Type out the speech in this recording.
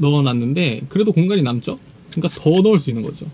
넣어놨는데 그래도 공간이 남죠? 그러니까 더 넣을 수 있는 거죠